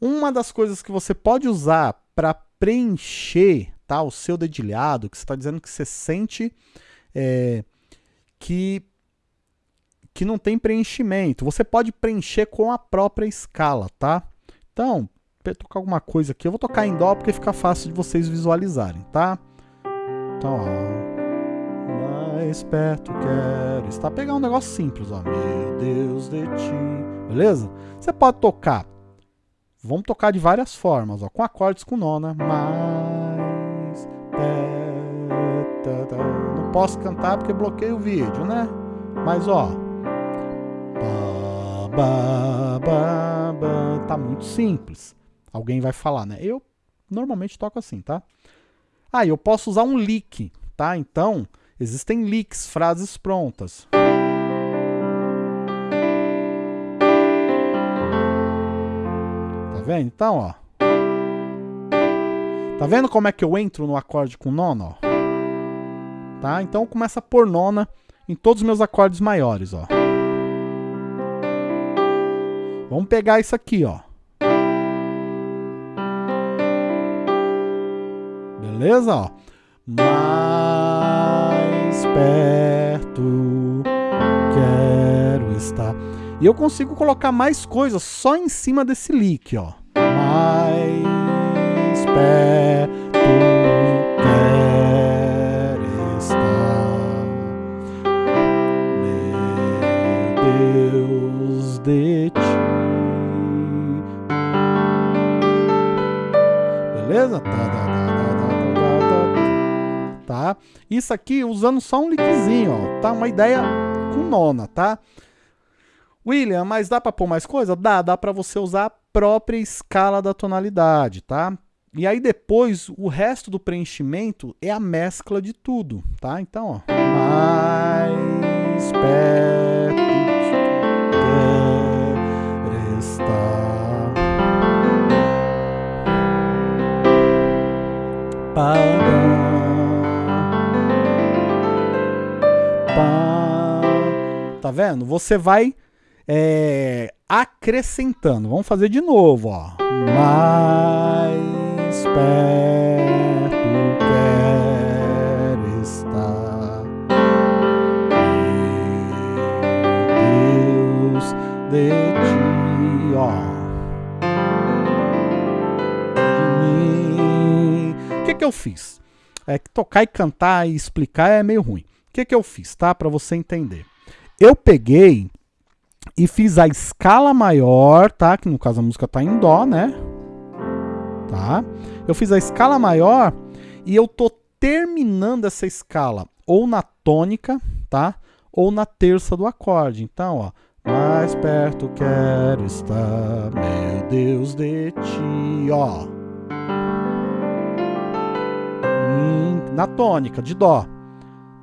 Uma das coisas que você pode usar para preencher tá, o seu dedilhado, que você está dizendo que você sente é, que, que não tem preenchimento, você pode preencher com a própria escala, tá? Então, para tocar alguma coisa aqui, eu vou tocar em Dó porque fica fácil de vocês visualizarem, tá? Então, ó. Mais perto quero estar. Pegar um negócio simples, ó. Meu Deus de ti. Beleza? Você pode tocar Vamos tocar de várias formas, ó, com acordes com nona. Mais. Não posso cantar porque bloqueio o vídeo, né? Mas ó. Tá muito simples. Alguém vai falar, né? Eu normalmente toco assim, tá? Ah, eu posso usar um lick, tá? Então, existem licks, frases prontas. Vendo? Então, ó. Tá vendo como é que eu entro no acorde com nona, ó? Tá? Então começa por nona em todos os meus acordes maiores, ó. Vamos pegar isso aqui, ó. Beleza, ó. Mais perto quero estar. E eu consigo colocar mais coisas só em cima desse lick, ó perto quer estar, meu Deus de ti. Beleza? Tá, tá, tá, tá, Isso aqui usando só um lickzinho, ó. Tá? Uma ideia com nona, tá? William, mas dá para pôr mais coisa? Dá, dá para você usar própria escala da tonalidade, tá? E aí depois, o resto do preenchimento é a mescla de tudo, tá? Então, ó. Mais perto estar Tá vendo? Você vai é, acrescentando. Vamos fazer de novo, ó. Mais perto quer estar. Deus de ti, ó. De mim. O que que eu fiz? É que tocar e cantar e explicar é meio ruim. O que que eu fiz, tá? Para você entender. Eu peguei e fiz a escala maior, tá? Que no caso a música tá em dó, né? Tá? Eu fiz a escala maior e eu tô terminando essa escala ou na tônica, tá? Ou na terça do acorde. Então, ó, mais perto quero estar, meu Deus de ti, ó. Na tônica, de dó.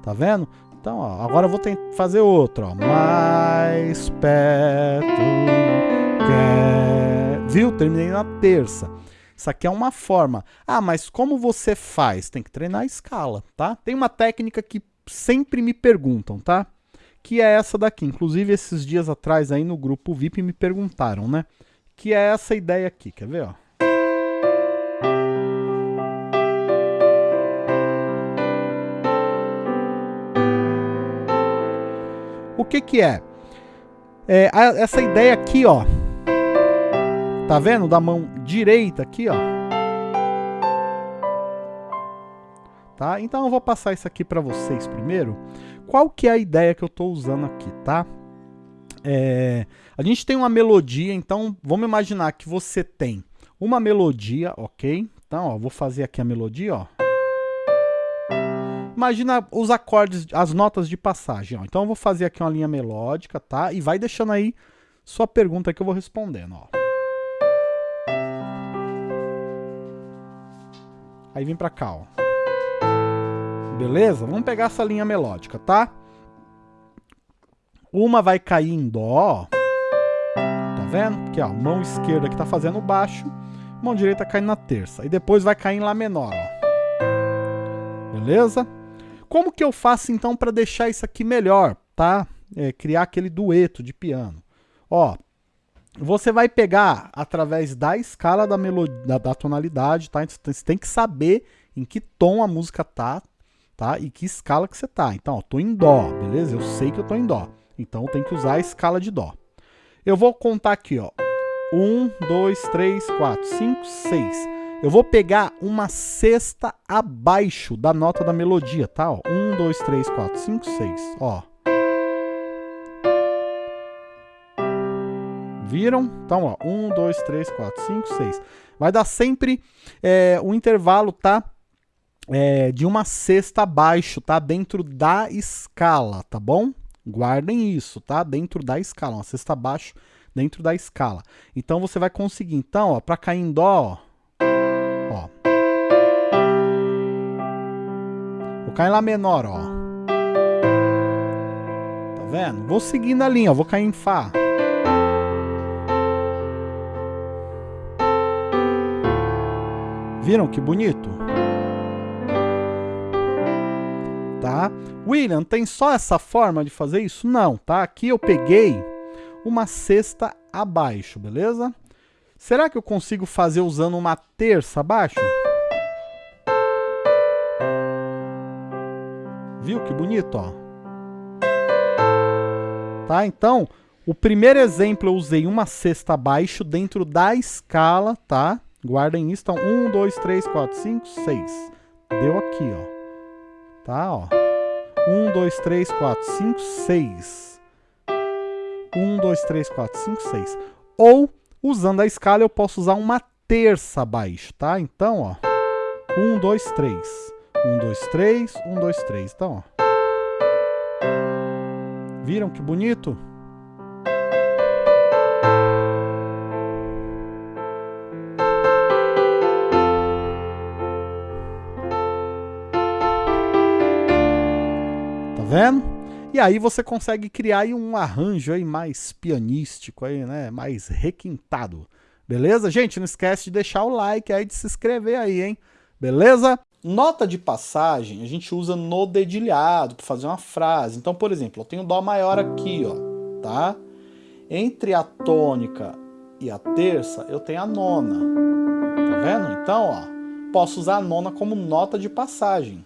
Tá vendo? Então, ó, agora eu vou fazer outro. Ó. Mais perto. Quer... Viu? Terminei na terça. Isso aqui é uma forma. Ah, mas como você faz? Tem que treinar a escala, tá? Tem uma técnica que sempre me perguntam, tá? Que é essa daqui. Inclusive, esses dias atrás aí no grupo VIP me perguntaram, né? Que é essa ideia aqui. Quer ver, ó? O que que é? é essa ideia aqui, ó. Tá vendo? Da mão direita aqui, ó. Tá? Então eu vou passar isso aqui para vocês primeiro. Qual que é a ideia que eu estou usando aqui, tá? É, a gente tem uma melodia, então vamos imaginar que você tem uma melodia, ok? Então, ó, vou fazer aqui a melodia, ó. Imagina os acordes, as notas de passagem. Ó. Então eu vou fazer aqui uma linha melódica, tá? E vai deixando aí sua pergunta que eu vou respondendo, ó. Aí vem pra cá, ó. Beleza? Vamos pegar essa linha melódica, tá? Uma vai cair em dó, Tá vendo? Aqui, ó, mão esquerda que tá fazendo baixo, mão direita caindo na terça. E depois vai cair em lá menor, ó. Beleza? Como que eu faço então para deixar isso aqui melhor, tá? É, criar aquele dueto de piano. Ó, você vai pegar através da escala da melodia, da, da tonalidade, tá? Então, você tem que saber em que tom a música tá, tá? E que escala que você tá. Então, ó, tô em dó, beleza? Eu sei que eu tô em dó. Então, tenho que usar a escala de dó. Eu vou contar aqui, ó. 1, 2, 3, 4, 5, 6. Eu vou pegar uma sexta abaixo da nota da melodia, tá? 1, 2, 3, 4, 5, 6. Ó. Viram? Então, ó, 1, 2, 3, 4, 5, 6. Vai dar sempre é, um intervalo, tá? É, de uma sexta abaixo, tá? Dentro da escala, tá bom? Guardem isso, tá? Dentro da escala, uma sexta abaixo dentro da escala. Então você vai conseguir, então, ó, para cair em dó, ó. Vou cair em lá menor, ó. Tá vendo? Vou seguindo a linha, ó, vou cair em fá. Viram que bonito? Tá? William, tem só essa forma de fazer isso? Não, tá? Aqui eu peguei uma sexta abaixo, beleza? Será que eu consigo fazer usando uma terça abaixo? Viu que bonito, ó? Tá? Então, o primeiro exemplo eu usei uma sexta abaixo dentro da escala, tá? Guardem isso. Então, 1, 2, 3, 4, 5, 6. Deu aqui, ó. Tá, ó. 1, 2, 3, 4, 5, 6. 1, 2, 3, 4, 5, 6. Ou, usando a escala, eu posso usar uma terça abaixo, tá? Então, ó. 1, 2, 3. 1, 2, 3, 1, 2, 3. Então, ó. Viram que bonito? Vendo? E aí você consegue criar aí um arranjo aí mais pianístico aí, né? Mais requintado. Beleza? Gente, não esquece de deixar o like aí, de se inscrever aí, hein? Beleza? Nota de passagem a gente usa no dedilhado para fazer uma frase. Então, por exemplo, eu tenho Dó maior aqui, ó, tá? Entre a tônica e a terça, eu tenho a nona. Tá vendo? Então, ó, posso usar a nona como nota de passagem.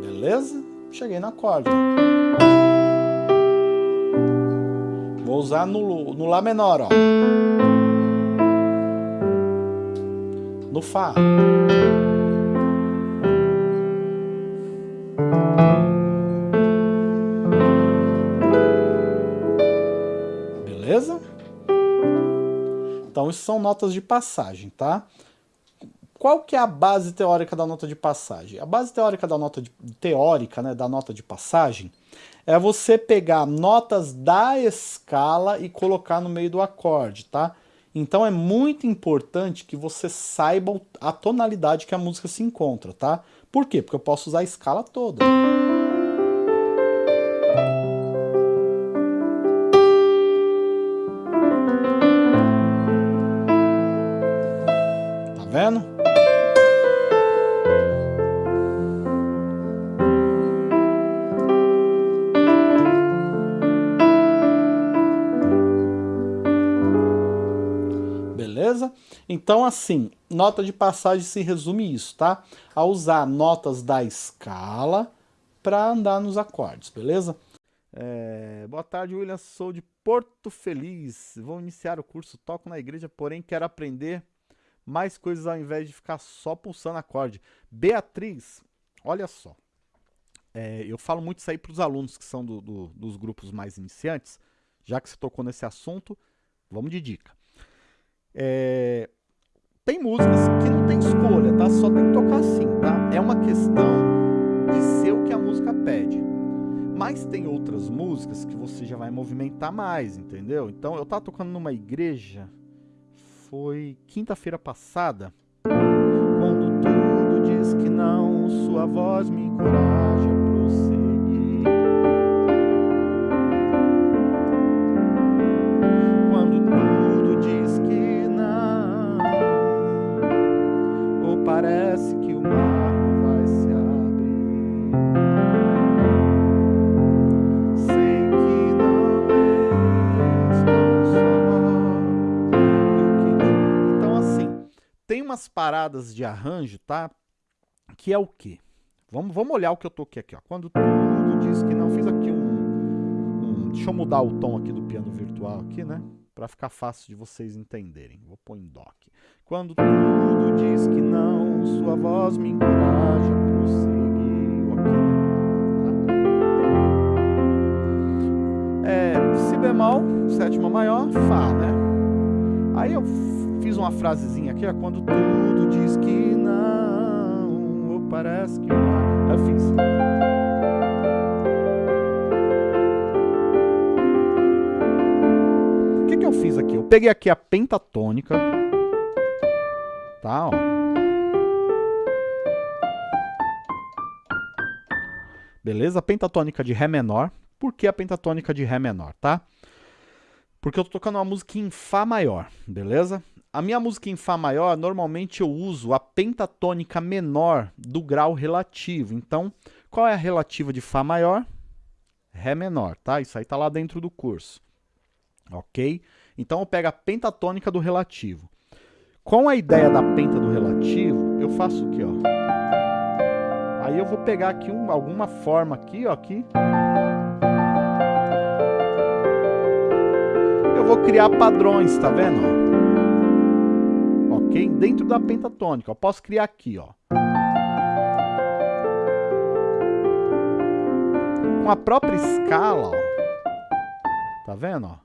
Beleza? Cheguei no acorde. Vou usar no, no Lá menor, ó. No Fá. Beleza? Então, isso são notas de passagem, tá? Qual que é a base teórica da nota de passagem? A base teórica da nota de, teórica, né, da nota de passagem é você pegar notas da escala e colocar no meio do acorde, tá? Então é muito importante que você saiba a tonalidade que a música se encontra, tá? Por quê? Porque eu posso usar a escala toda. Beleza? Então, assim, nota de passagem se resume isso, tá? A usar notas da escala para andar nos acordes, beleza? É, boa tarde, William, sou de Porto Feliz. Vou iniciar o curso Toco na Igreja, porém quero aprender mais coisas ao invés de ficar só pulsando acorde. Beatriz, olha só. É, eu falo muito isso aí para os alunos que são do, do, dos grupos mais iniciantes. Já que você tocou nesse assunto, vamos de dica. É, tem músicas que não tem escolha, tá? Só tem que tocar assim, tá? É uma questão de ser o que a música pede. Mas tem outras músicas que você já vai movimentar mais, entendeu? Então, eu tava tocando numa igreja, foi quinta-feira passada, quando tudo diz que não, sua voz me encoraja umas paradas de arranjo, tá? Que é o quê? Vamos, vamos olhar o que eu toquei aqui, ó. Quando tudo diz que não, fiz aqui um, um deixa eu mudar o tom aqui do piano virtual aqui, né? Para ficar fácil de vocês entenderem. Vou pôr em dó aqui. Quando tudo diz que não, sua voz me encoraja a prosseguir. Ok, tá? É, si bemol, sétima maior, Fá, né? Aí eu fiz uma frasezinha aqui, ó, quando tudo diz que não, ou parece que não. Eu fiz. O que, que eu fiz aqui? Eu peguei aqui a pentatônica, tá, ó. Beleza? Pentatônica de Ré menor. Por que a pentatônica de Ré menor, tá? Porque eu tô tocando uma música em Fá maior, beleza? A minha música em Fá maior, normalmente eu uso a pentatônica menor do grau relativo. Então, qual é a relativa de Fá maior? Ré menor, tá? Isso aí tá lá dentro do curso. Ok? Então eu pego a pentatônica do relativo. Com a ideia da penta do relativo, eu faço o quê, ó? Aí eu vou pegar aqui um, alguma forma aqui, ó, aqui. vou criar padrões, tá vendo? Ok? Dentro da pentatônica. Eu posso criar aqui, ó. Com a própria escala, ó. Tá vendo, ó?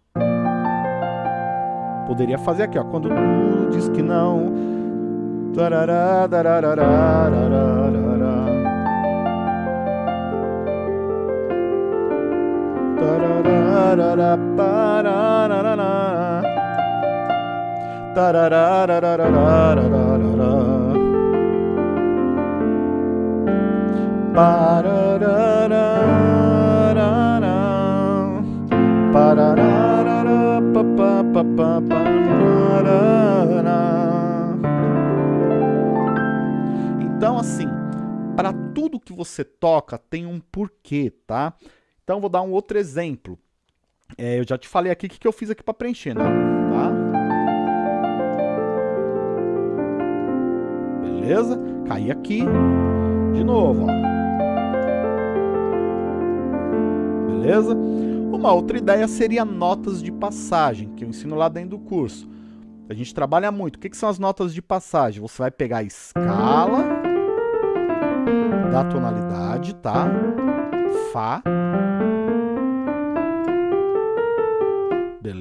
Poderia fazer aqui, ó. Quando tudo diz que não. Tarará, Então, assim, para tudo que você toca tem um porquê, tá? Então, vou dar um outro exemplo. É, eu já te falei aqui o que, que eu fiz aqui para preencher, né? Tá? Beleza? Caí aqui. De novo, ó. Beleza? Uma outra ideia seria notas de passagem, que eu ensino lá dentro do curso. A gente trabalha muito. O que, que são as notas de passagem? Você vai pegar a escala da tonalidade, tá? Fá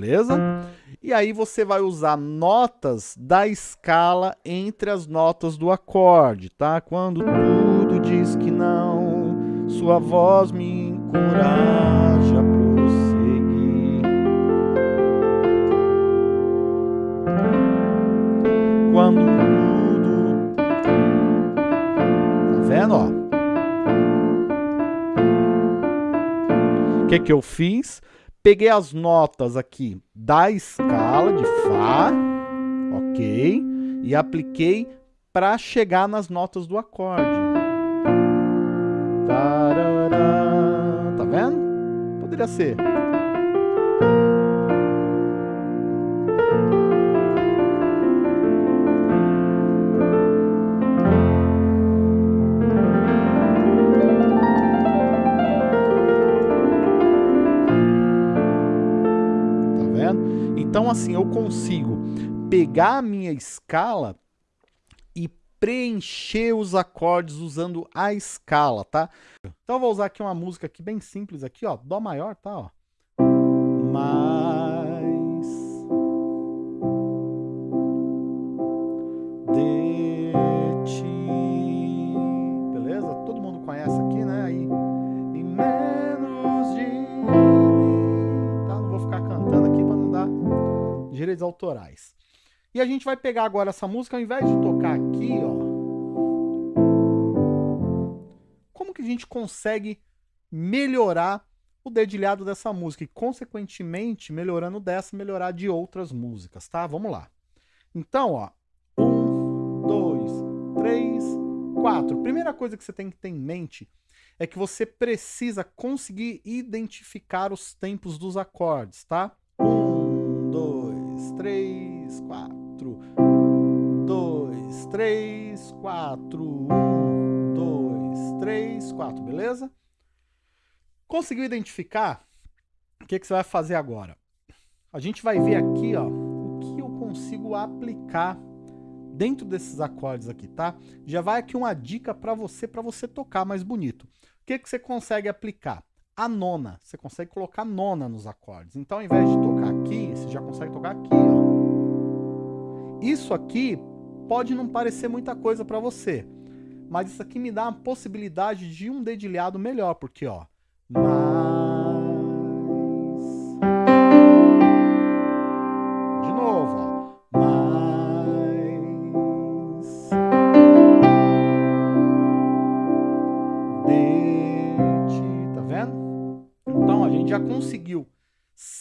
beleza? E aí você vai usar notas da escala entre as notas do acorde, tá? Quando tudo diz que não, sua voz me encoraja a prosseguir. Quando tudo... Tá vendo, ó? O que que eu fiz? Peguei as notas aqui da escala de Fá, ok? E apliquei para chegar nas notas do acorde. Tá vendo? Poderia ser. Assim, eu consigo pegar a minha escala e preencher os acordes usando a escala, tá? Então eu vou usar aqui uma música aqui bem simples aqui, ó, dó maior, tá, ó. Mais direitos autorais. E a gente vai pegar agora essa música, ao invés de tocar aqui, ó. Como que a gente consegue melhorar o dedilhado dessa música e, consequentemente, melhorando dessa, melhorar de outras músicas, tá? Vamos lá. Então, ó. Um, dois, três, quatro. Primeira coisa que você tem que ter em mente é que você precisa conseguir identificar os tempos dos acordes, tá? Um, três, quatro, dois, três, quatro. Um, dois, três, quatro, beleza? Conseguiu identificar? O que, que você vai fazer agora? A gente vai ver aqui, ó, o que eu consigo aplicar dentro desses acordes aqui, tá? Já vai aqui uma dica para você, para você tocar mais bonito. O que, que você consegue aplicar? A nona. Você consegue colocar nona nos acordes. Então, ao invés de tocar aqui, você já consegue tocar aqui, ó. Isso aqui pode não parecer muita coisa para você, mas isso aqui me dá uma possibilidade de um dedilhado melhor, porque, ó.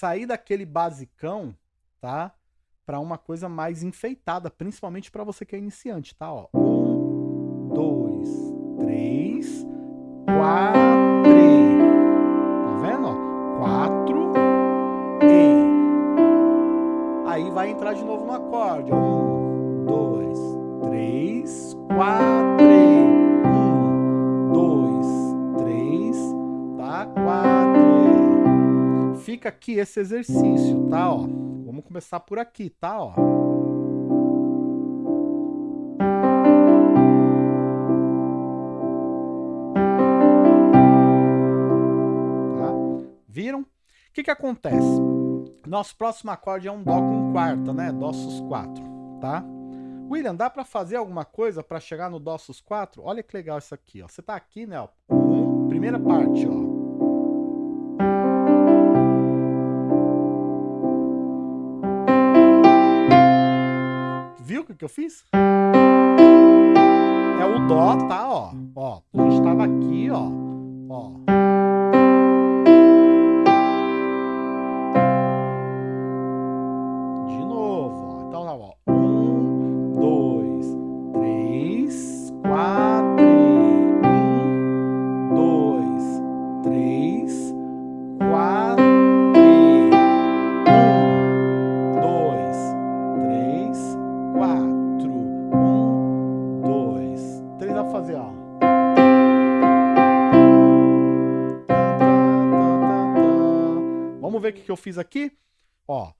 Sair daquele basicão, tá? Para uma coisa mais enfeitada, principalmente para você que é iniciante, tá? Ó. Um, dois, três, quatro... vai entrar de novo no acorde. Um, Aqui esse exercício, tá? Ó, vamos começar por aqui, tá? Ó. Tá? Viram? O que que acontece? Nosso próximo acorde é um Dó com quarta, né? Dó sus 4, tá? William, dá para fazer alguma coisa para chegar no Dó sus 4? Olha que legal isso aqui, ó. Você tá aqui, né? Ó. Um, primeira parte, ó. Viu o que, que eu fiz? É o Dó, tá? Ó, ó. A gente tava aqui, ó. Ó. que, eu fiz aqui? Ó,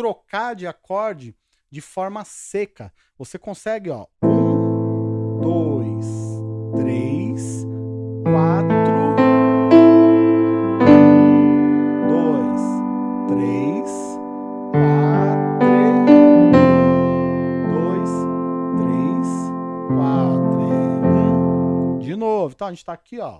trocar de acorde de forma seca. Você consegue, ó, um, dois, três, quatro, dois, três, quatro, dois, três, quatro, um. De novo, então a gente tá aqui, ó.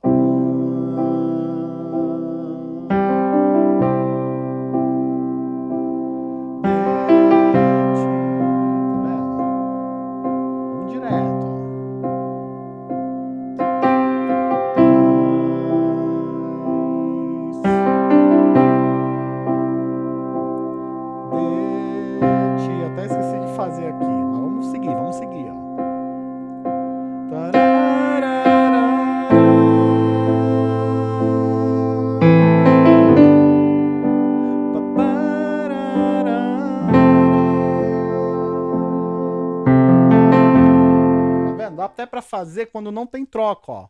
até para fazer quando não tem troca, ó.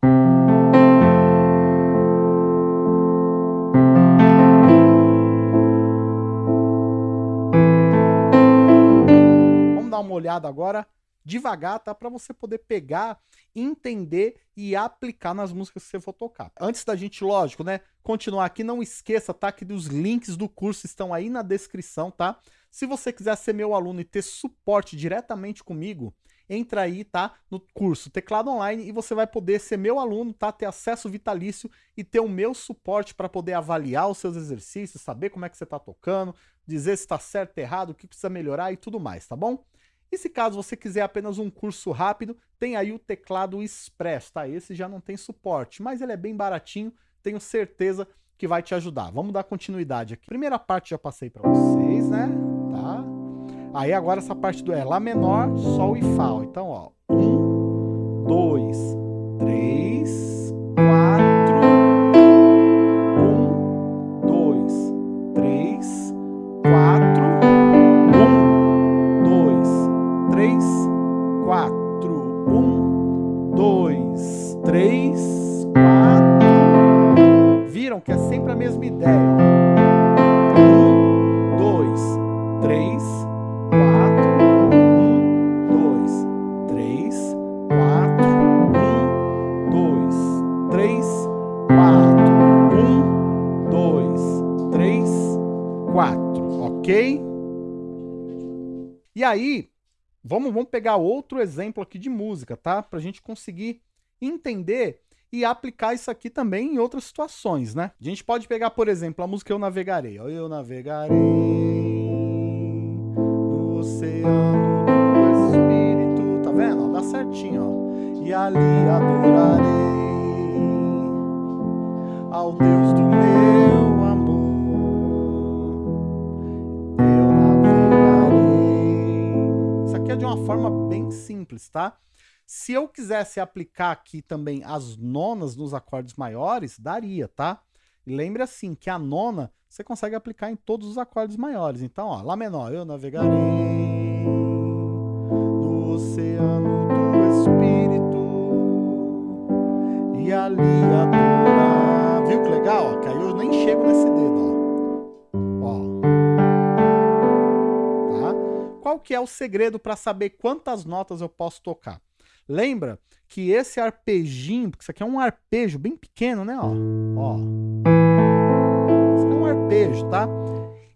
Vamos dar uma olhada agora devagar, tá? Para você poder pegar, entender e aplicar nas músicas que você for tocar. Antes da gente, lógico, né, continuar aqui, não esqueça, tá? Que os links do curso estão aí na descrição, tá? Se você quiser ser meu aluno e ter suporte diretamente comigo, entra aí, tá, no curso Teclado Online e você vai poder ser meu aluno, tá, ter acesso vitalício e ter o meu suporte para poder avaliar os seus exercícios, saber como é que você está tocando, dizer se está certo, errado, o que precisa melhorar e tudo mais, tá bom? E se caso você quiser apenas um curso rápido, tem aí o teclado Express, tá? Esse já não tem suporte, mas ele é bem baratinho, tenho certeza que vai te ajudar. Vamos dar continuidade aqui. Primeira parte já passei para vocês, né? Tá? Aí agora essa parte do é Lá menor, Sol e Fá. Então, ó. Um, dois, três, quatro. Um, dois, três, quatro. Um, dois, três, quatro. Um, dois, três, quatro. Viram que é sempre a mesma ideia. Aí, vamos, vamos pegar outro exemplo aqui de música, tá? Pra gente conseguir entender e aplicar isso aqui também em outras situações, né? A gente pode pegar, por exemplo, a música Eu Navegarei. Eu navegarei no oceano do Espírito. Tá vendo? Dá certinho, ó. E ali adorarei ao Deus do meu aqui é de uma forma bem simples, tá? Se eu quisesse aplicar aqui também as nonas nos acordes maiores, daria, tá? Lembre assim, que a nona você consegue aplicar em todos os acordes maiores. Então, ó, Lá menor, eu navegarei no oceano do Espírito e ali adorar. Viu que legal? Ó, que aí eu nem chego nesse dedo, que é o segredo para saber quantas notas eu posso tocar? Lembra que esse arpejinho, porque isso aqui é um arpejo bem pequeno, né? Ó, ó. Isso aqui é um arpejo, tá?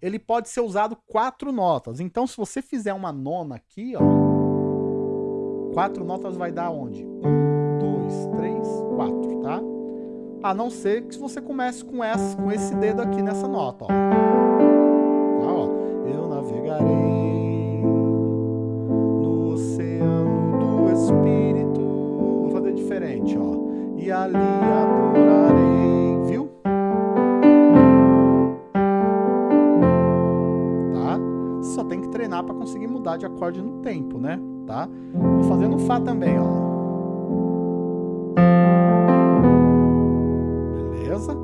Ele pode ser usado quatro notas. Então, se você fizer uma nona aqui, ó, quatro notas vai dar onde? Um, dois, três, quatro, tá? A não ser que você comece com, essa, com esse dedo aqui nessa nota, ó. Tá, ó. Eu navegarei Ali adorarei, viu? Tá? Só tem que treinar para conseguir mudar de acorde no tempo, né? Tá? Vou fazer no Fá também, ó. Beleza?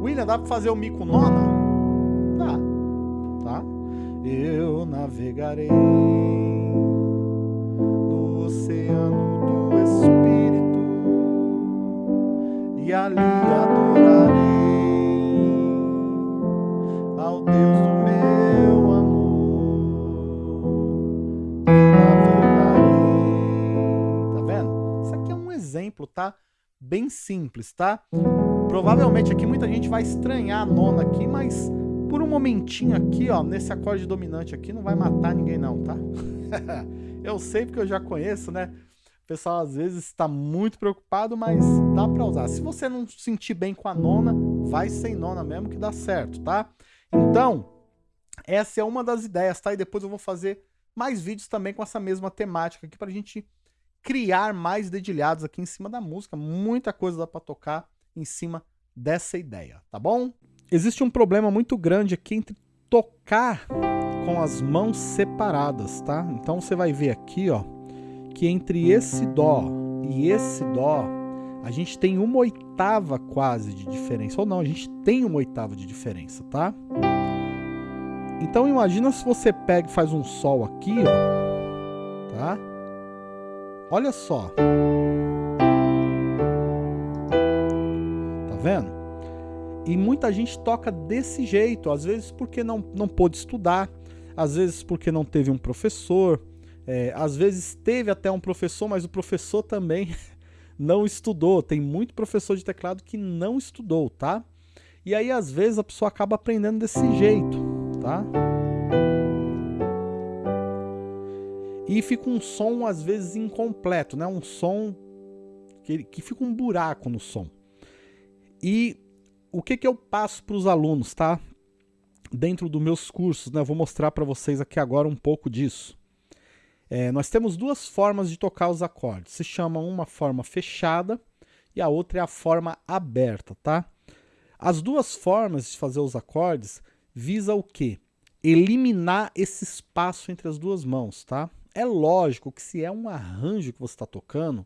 William, dá para fazer o Mi com nona? Dá. Tá? Eu navegarei no oceano e ali adorarei ao Deus do meu amor. Eu navegarei. Tá vendo? Isso aqui é um exemplo, tá? Bem simples, tá? Provavelmente aqui muita gente vai estranhar a nona aqui, mas por um momentinho aqui, ó, nesse acorde dominante aqui, não vai matar ninguém não, tá? eu sei porque eu já conheço, né? Pessoal às vezes está muito preocupado, mas dá para usar. Se você não se sentir bem com a nona, vai sem nona mesmo que dá certo, tá? Então, essa é uma das ideias, tá? E depois eu vou fazer mais vídeos também com essa mesma temática aqui pra gente criar mais dedilhados aqui em cima da música. Muita coisa dá para tocar em cima dessa ideia, tá bom? Existe um problema muito grande aqui entre tocar com as mãos separadas, tá? Então você vai ver aqui, ó, que entre esse dó e esse dó, a gente tem uma oitava quase de diferença. Ou não, a gente tem uma oitava de diferença, tá? Então imagina se você pega e faz um sol aqui, ó, tá? Olha só. Tá vendo? E muita gente toca desse jeito, às vezes porque não, não pôde estudar, às vezes porque não teve um professor, É, às vezes teve até um professor, mas o professor também não estudou. Tem muito professor de teclado que não estudou, tá? E aí, às vezes, a pessoa acaba aprendendo desse jeito, tá? E fica um som, às vezes, incompleto, né? Um som que, que fica um buraco no som. E o que, que eu passo para os alunos, tá? Dentro dos meus cursos, né? Eu vou mostrar para vocês aqui agora um pouco disso. É, nós temos duas formas de tocar os acordes. Se chama uma forma fechada e a outra é a forma aberta, tá? As duas formas de fazer os acordes visa o quê? Eliminar esse espaço entre as duas mãos, tá? É lógico que se é um arranjo que você está tocando,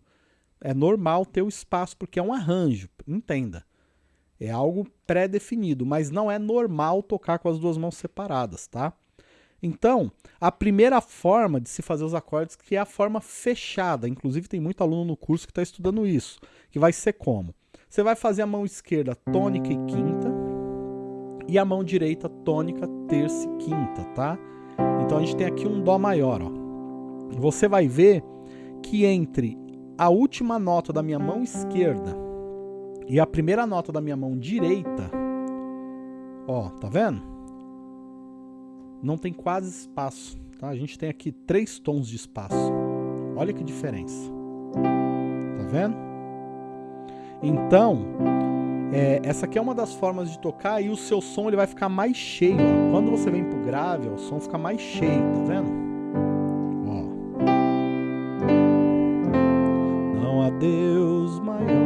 é normal ter o espaço, porque é um arranjo, entenda. É algo pré-definido, mas não é normal tocar com as duas mãos separadas, tá? Então, a primeira forma de se fazer os acordes, que é a forma fechada, inclusive tem muito aluno no curso que está estudando isso, que vai ser como? Você vai fazer a mão esquerda tônica e quinta, e a mão direita tônica, terça e quinta, tá? Então a gente tem aqui um Dó maior, ó você vai ver que entre a última nota da minha mão esquerda e a primeira nota da minha mão direita, ó, tá vendo? Não tem quase espaço, tá? A gente tem aqui três tons de espaço. Olha que diferença. Tá vendo? Então, é, essa aqui é uma das formas de tocar e o seu som ele vai ficar mais cheio. Ó. Quando você vem pro grave, ó, o som fica mais cheio, tá vendo? Deus maior,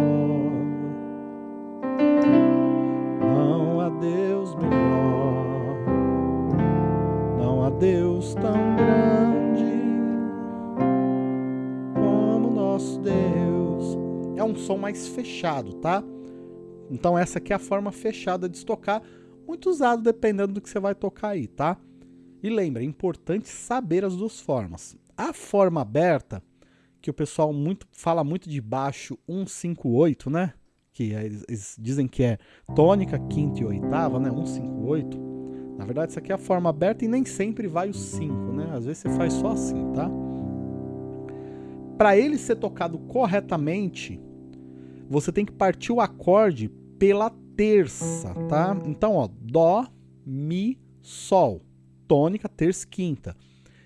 Tão grande como nosso Deus. É um som mais fechado, tá? Então essa aqui é a forma fechada de tocar, muito usado dependendo do que você vai tocar aí, tá? E lembra, é importante saber as duas formas. A forma aberta que o pessoal muito fala muito de baixo 158, né? Que é, eles dizem que é tônica, quinta e oitava, né? 158. Na verdade, isso aqui é a forma aberta e nem sempre vai o 5, né? Às vezes você faz só assim, tá? Para ele ser tocado corretamente, você tem que partir o acorde pela terça, tá? Então, ó, dó, mi, sol, tônica, terça, quinta.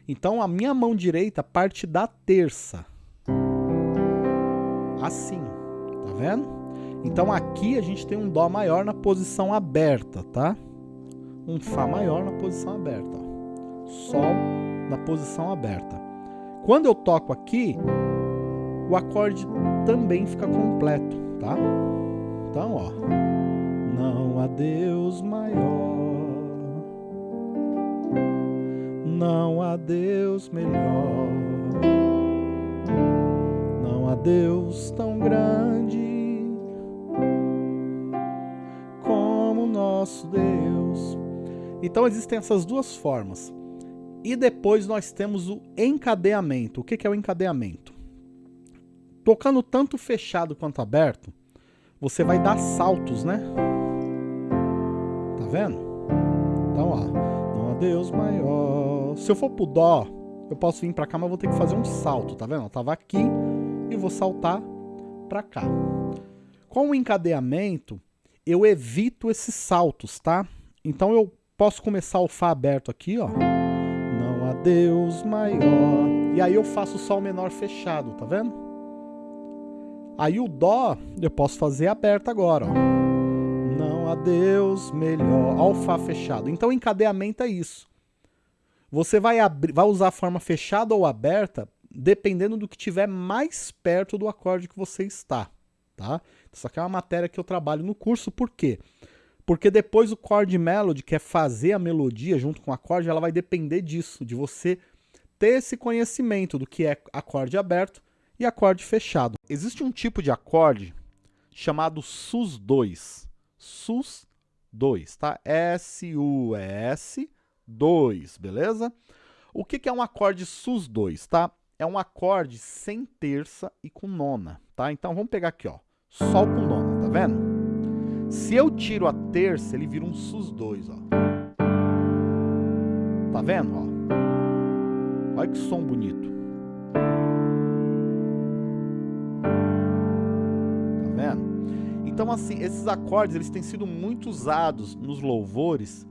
Então, a minha mão direita parte da terça, assim, tá vendo? Então aqui a gente tem um Dó maior na posição aberta, tá? Um Fá maior na posição aberta. Sol na posição aberta. Quando eu toco aqui, o acorde também fica completo, tá? Então, ó. Não há Deus maior, não há Deus melhor há Deus tão grande como nosso Deus. Então existem essas duas formas. E depois nós temos o encadeamento. O que é o encadeamento? Tocando tanto fechado quanto aberto, você vai dar saltos, né? Tá vendo? Então, ó. Não há Deus maior. Se eu for pro Dó, eu posso vir pra cá, mas vou ter que fazer um salto, tá vendo? Eu tava aqui, e vou saltar para cá. Com o encadeamento, eu evito esses saltos, tá? Então eu posso começar o Fá aberto aqui, ó. Não há Deus maior. E aí eu faço o Sol menor fechado, tá vendo? Aí o Dó eu posso fazer aberto agora, ó. Não há Deus melhor. Ó o Fá fechado. Então encadeamento é isso. Você vai, vai usar a forma fechada ou aberta dependendo do que tiver mais perto do acorde que você está, tá? Isso aqui é uma matéria que eu trabalho no curso, por quê? Porque depois o chord melody, que é fazer a melodia junto com o acorde, ela vai depender disso, de você ter esse conhecimento do que é acorde aberto e acorde fechado. Existe um tipo de acorde chamado sus2. sus2, tá? S-U-S 2, beleza? O que, que é um acorde sus2, tá? é um acorde sem terça e com nona, tá? Então vamos pegar aqui, ó, Sol com nona, tá vendo? Se eu tiro a terça, ele vira um sus2, ó. Tá vendo, ó? Olha que som bonito. Tá vendo? Então, assim, esses acordes, eles têm sido muito usados nos louvores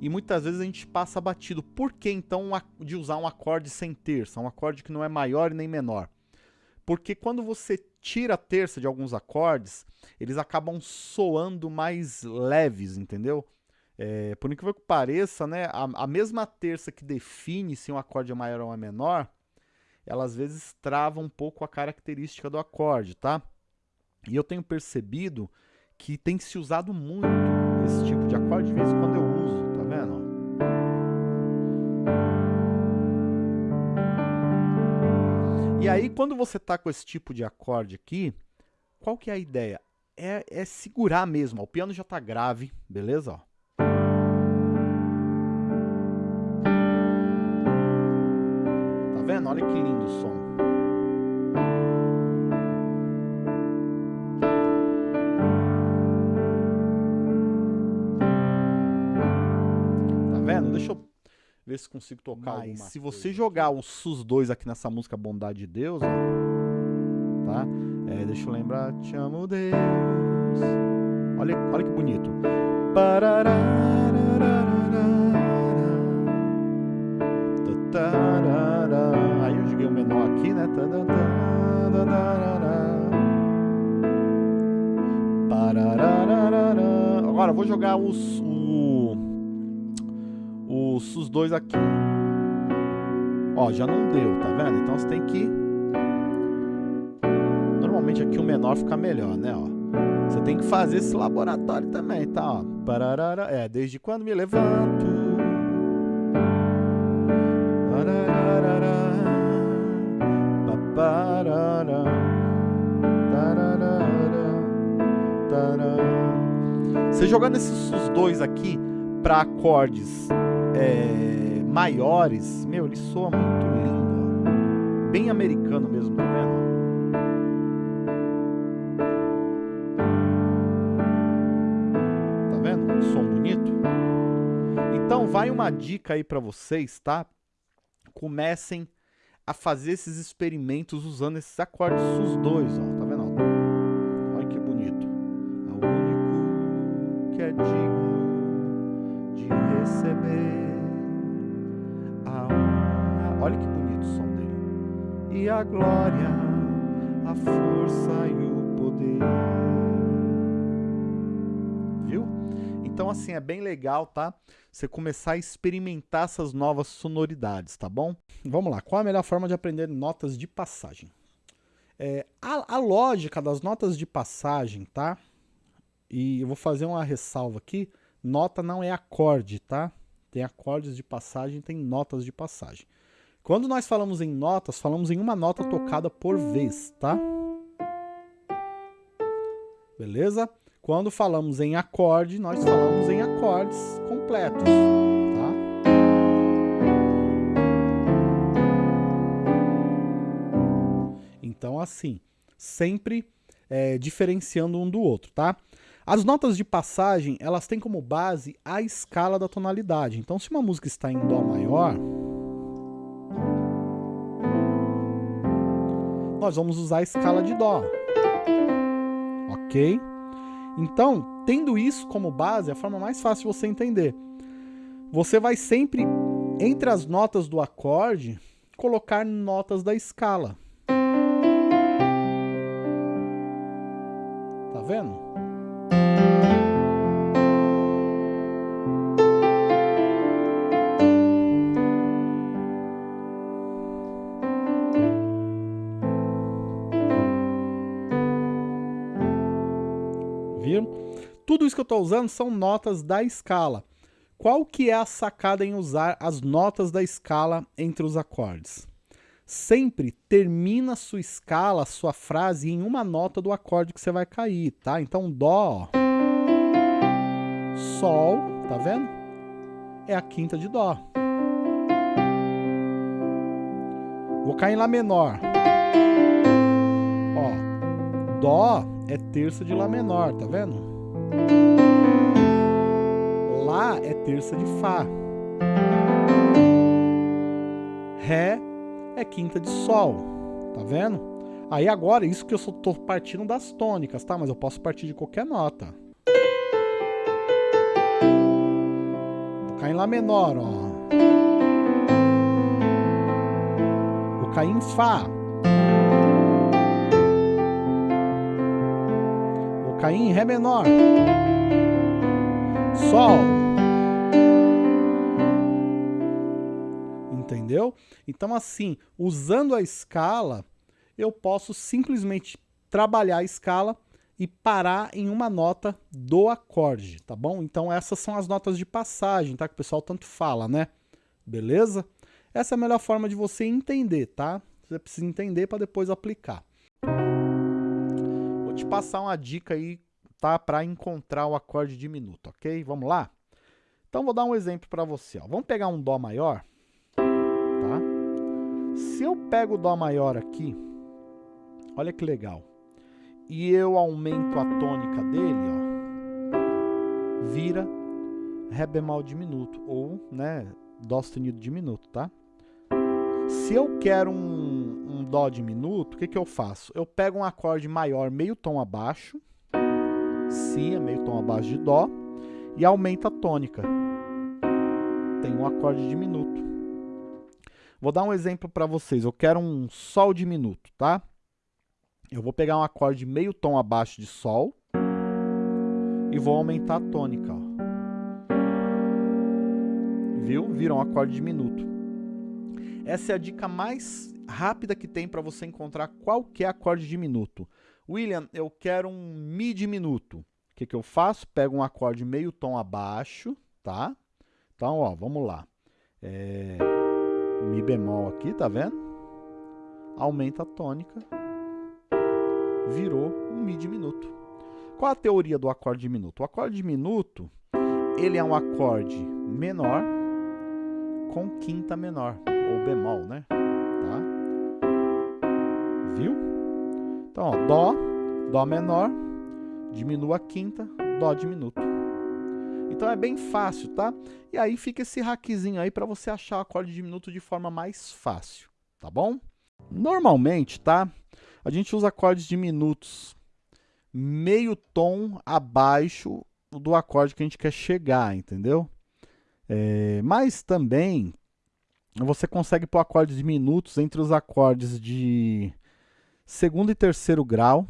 e muitas vezes a gente passa batido. Por que, então, de usar um acorde sem terça? Um acorde que não é maior e nem menor? Porque quando você tira a terça de alguns acordes, eles acabam soando mais leves, entendeu? É, por incrível que pareça, né, a, a, mesma terça que define se um acorde é maior ou é menor, ela às vezes trava um pouco a característica do acorde, tá? E eu tenho percebido que tem se usado muito esse tipo de acorde, de vez em quando eu E aí, quando você tá com esse tipo de acorde aqui, qual que é a ideia? É, é segurar mesmo, ó. o piano já tá grave, beleza? Ó. Tá vendo? Olha que lindo o som. Ver se consigo tocar Mas se você jogar os SUS 2 aqui nessa música Bondade de Deus, ó, tá? É, deixa eu lembrar, te amo Deus. Olha, olha que bonito. Aí eu joguei o menor aqui, né? Agora eu vou jogar os, os dois aqui. Ó, já não deu, tá vendo? Então você tem que... Normalmente aqui o menor fica melhor, né, ó. Você tem que fazer esse laboratório também, tá, ó. Pararara, é, desde quando me levanto... Você jogando esses dois aqui para acordes é, maiores, meu, ele soa muito lindo. Bem americano mesmo, tá vendo? Tá vendo? Um som bonito? Então vai uma dica aí para vocês, tá? Comecem a fazer esses experimentos usando esses acordes sus dois, ó. A glória, a força e o poder. Viu? Então, assim, é bem legal, tá? Você começar a experimentar essas novas sonoridades, tá bom? Vamos lá, qual a melhor forma de aprender notas de passagem? É, a, a lógica das notas de passagem, tá? E eu vou fazer uma ressalva aqui. Nota não é acorde, tá? Tem acordes de passagem, tem notas de passagem. Quando nós falamos em notas, falamos em uma nota tocada por vez, tá? Beleza? Quando falamos em acorde, nós falamos em acordes completos, tá? Então, assim, sempre é, diferenciando um do outro, tá? As notas de passagem, elas têm como base a escala da tonalidade. Então, se uma música está em Dó maior, nós vamos usar a escala de Dó. Ok? Então, tendo isso como base, é a forma mais fácil de você entender. Você vai sempre, entre as notas do acorde, colocar notas da escala. Tá vendo? Estou usando são notas da escala. Qual que é a sacada em usar as notas da escala entre os acordes? Sempre termina sua escala, sua frase em uma nota do acorde que você vai cair, tá? Então Dó, Sol, tá vendo? É a quinta de Dó. Vou cair em Lá menor. Ó, Dó é terça de Lá menor, tá vendo? Lá é terça de Fá. Ré é quinta de Sol. Tá vendo? Aí agora, isso que eu só tô partindo das tônicas, tá? Mas eu posso partir de qualquer nota. Vou cair em Lá menor, ó. Vou cair em Fá. Vou cair em Ré menor. Sol. Entendeu? Então, assim, usando a escala, eu posso simplesmente trabalhar a escala e parar em uma nota do acorde, tá bom? Então essas são as notas de passagem, tá? Que o pessoal tanto fala, né? Beleza? Essa é a melhor forma de você entender, tá? Você precisa entender para depois aplicar. Vou te passar uma dica aí, tá? Para encontrar o acorde diminuto, ok? Vamos lá? Então vou dar um exemplo para você, ó. Vamos pegar um Dó maior, tá? Se eu pego o Dó maior aqui, Olha que legal. E eu aumento a tônica dele, ó. Vira Ré bemol diminuto, ou, né, Dó sustenido diminuto, tá? Se eu quero um, um Dó diminuto, o que, que eu faço? Eu pego um acorde maior meio tom abaixo, Si é meio tom abaixo de Dó, e aumento a tônica. Tem um acorde diminuto. Vou dar um exemplo para vocês. Eu quero um Sol diminuto, tá? Eu vou pegar um acorde meio tom abaixo de Sol e vou aumentar a tônica. Ó. Viu? Vira um acorde diminuto. Essa é a dica mais rápida que tem para você encontrar qualquer acorde diminuto. William, eu quero um Mi diminuto. O que, que eu faço? Pego um acorde meio tom abaixo, tá? Então, ó, vamos lá. É... Mi bemol aqui, tá vendo? Aumenta a tônica virou um Mi diminuto. Qual a teoria do acorde diminuto? O acorde diminuto, ele é um acorde menor com quinta menor, ou bemol, né? Tá? Viu? Então, ó, Dó, Dó menor, diminua a quinta, Dó diminuto. Então é bem fácil, tá? E aí fica esse hackzinho aí para você achar o acorde diminuto de forma mais fácil, tá bom? Normalmente, tá? A gente usa acordes diminutos meio tom abaixo do acorde que a gente quer chegar, entendeu? É, mas também você consegue pôr acordes diminutos entre os acordes de segundo e terceiro grau,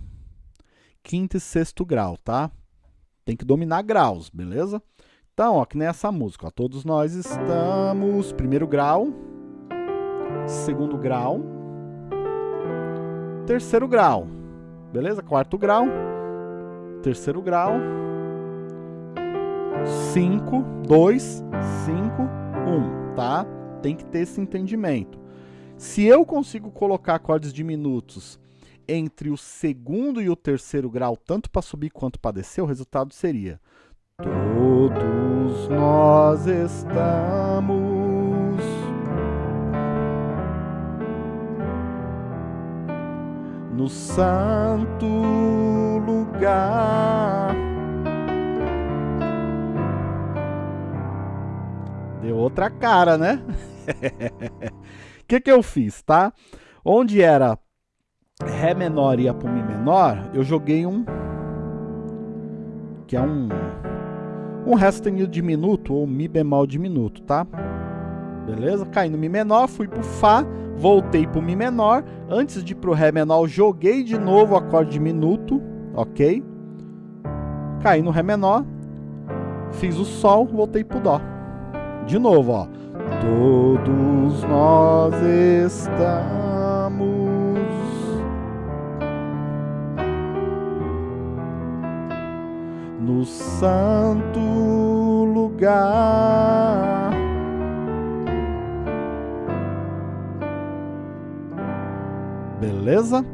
quinto e sexto grau, tá? Tem que dominar graus, beleza? Então, ó, que nem essa música, ó, todos nós estamos primeiro grau, segundo grau, terceiro grau. Beleza? Quarto grau, terceiro grau, 5, 2, 5, 1, tá? Tem que ter esse entendimento. Se eu consigo colocar acordes diminutos entre o segundo e o terceiro grau, tanto para subir quanto para descer, o resultado seria Todos nós estamos no santo lugar. Deu outra cara, né? O que, que eu fiz, tá? Onde era Ré menor para Mi menor, eu joguei um... Que é um... Um Ré sustenido diminuto ou Mi bemol diminuto, tá? Beleza? Caí no Mi menor, fui pro Fá, voltei pro Mi menor. Antes de ir pro Ré menor, joguei de novo o acorde diminuto, ok? Caí no Ré menor, fiz o Sol, voltei pro Dó. De novo, ó. Todos nós estamos no santo lugar. Beleza?